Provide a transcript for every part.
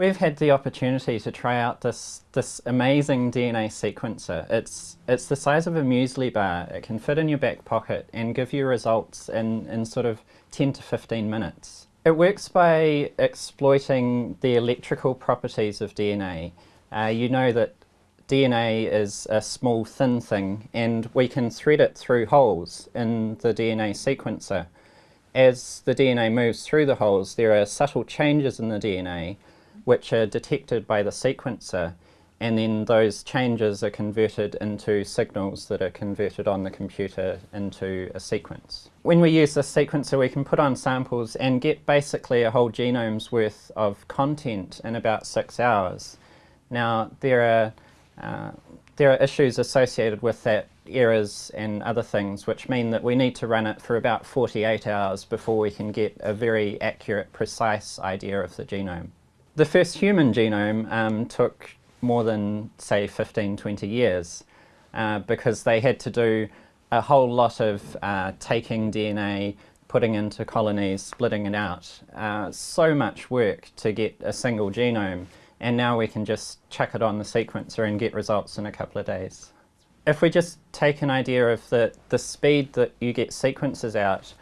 We've had the opportunity to try out this, this amazing DNA sequencer. It's, it's the size of a muesli bar. It can fit in your back pocket and give you results in, in sort of 10 to 15 minutes. It works by exploiting the electrical properties of DNA. Uh, you know that DNA is a small thin thing and we can thread it through holes in the DNA sequencer. As the DNA moves through the holes there are subtle changes in the DNA which are detected by the sequencer and then those changes are converted into signals that are converted on the computer into a sequence. When we use the sequencer we can put on samples and get basically a whole genome's worth of content in about six hours. Now there are, uh, there are issues associated with that, errors and other things which mean that we need to run it for about 48 hours before we can get a very accurate, precise idea of the genome. The first human genome um, took more than, say, 15, 20 years uh, because they had to do a whole lot of uh, taking DNA, putting into colonies, splitting it out. Uh, so much work to get a single genome and now we can just chuck it on the sequencer and get results in a couple of days. If we just take an idea of the, the speed that you get sequences out,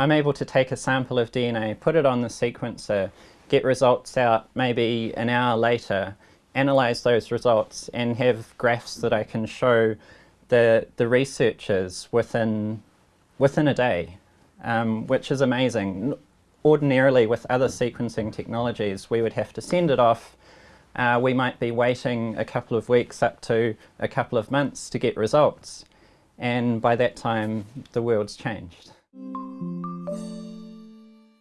I'm able to take a sample of DNA, put it on the sequencer, get results out maybe an hour later, analyze those results and have graphs that I can show the, the researchers within, within a day, um, which is amazing. Ordinarily with other sequencing technologies we would have to send it off uh, we might be waiting a couple of weeks up to a couple of months to get results and by that time the world's changed.